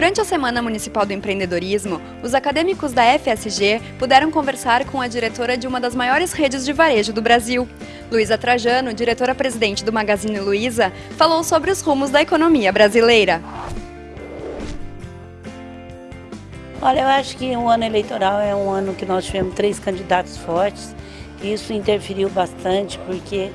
Durante a Semana Municipal do Empreendedorismo, os acadêmicos da FSG puderam conversar com a diretora de uma das maiores redes de varejo do Brasil. Luísa Trajano, diretora-presidente do Magazine Luiza, falou sobre os rumos da economia brasileira. Olha, eu acho que o ano eleitoral é um ano que nós tivemos três candidatos fortes. Isso interferiu bastante porque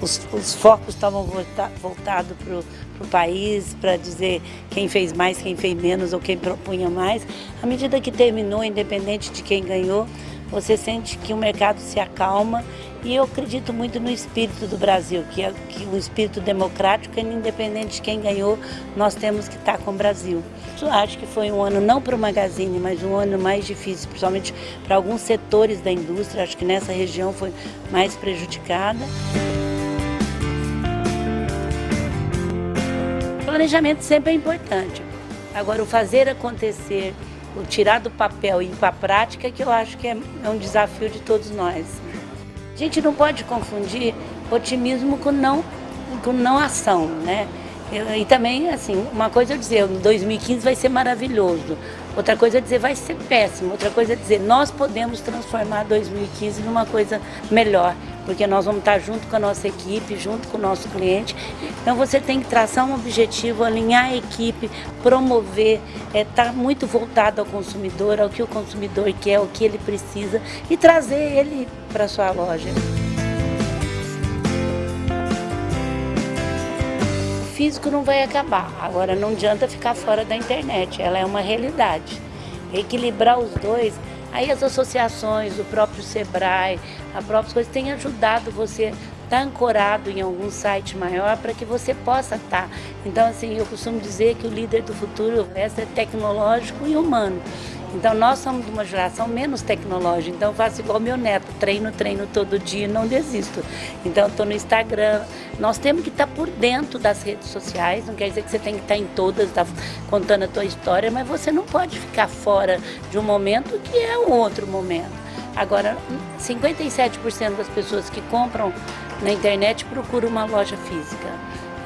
os, os focos estavam volta, voltados para o país, para dizer quem fez mais, quem fez menos ou quem propunha mais. À medida que terminou, independente de quem ganhou, você sente que o mercado se acalma e eu acredito muito no espírito do Brasil, que é que o espírito democrático, independente de quem ganhou, nós temos que estar com o Brasil. Eu acho que foi um ano não para o Magazine, mas um ano mais difícil, principalmente para alguns setores da indústria, acho que nessa região foi mais prejudicada. planejamento sempre é importante. Agora, o fazer acontecer, o tirar do papel e ir para a prática, que eu acho que é, é um desafio de todos nós. A gente não pode confundir otimismo com não, com não ação, né? E também, assim, uma coisa é dizer, 2015 vai ser maravilhoso, outra coisa é dizer, vai ser péssimo, outra coisa é dizer, nós podemos transformar 2015 numa coisa melhor, porque nós vamos estar junto com a nossa equipe, junto com o nosso cliente. Então você tem que traçar um objetivo, alinhar a equipe, promover, estar é, tá muito voltado ao consumidor, ao que o consumidor quer, o que ele precisa e trazer ele para a sua loja. Físico não vai acabar. Agora não adianta ficar fora da internet, ela é uma realidade. Equilibrar os dois, aí as associações, o próprio Sebrae, a própria coisa tem ajudado você estar tá ancorado em algum site maior para que você possa estar. Tá. Então, assim, eu costumo dizer que o líder do futuro é tecnológico e humano. Então nós somos de uma geração menos tecnológica, então eu faço igual meu neto, treino, treino todo dia e não desisto. Então estou no Instagram, nós temos que estar por dentro das redes sociais, não quer dizer que você tem que estar em todas, tá contando a tua história, mas você não pode ficar fora de um momento que é um outro momento. Agora, 57% das pessoas que compram na internet procuram uma loja física.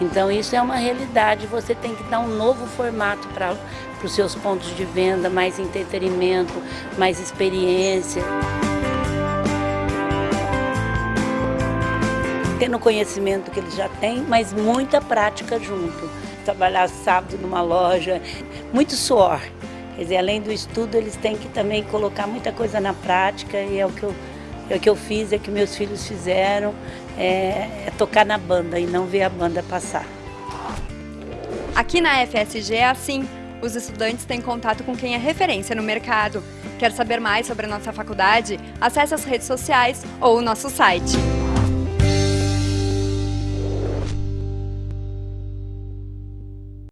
Então isso é uma realidade, você tem que dar um novo formato para os seus pontos de venda, mais entretenimento, mais experiência. Tendo conhecimento que eles já têm, mas muita prática junto. Trabalhar sábado numa loja, muito suor. Quer dizer, além do estudo, eles têm que também colocar muita coisa na prática e é o que eu o que eu fiz, é que meus filhos fizeram, é, é tocar na banda e não ver a banda passar. Aqui na FSG é assim, os estudantes têm contato com quem é referência no mercado. Quer saber mais sobre a nossa faculdade? Acesse as redes sociais ou o nosso site.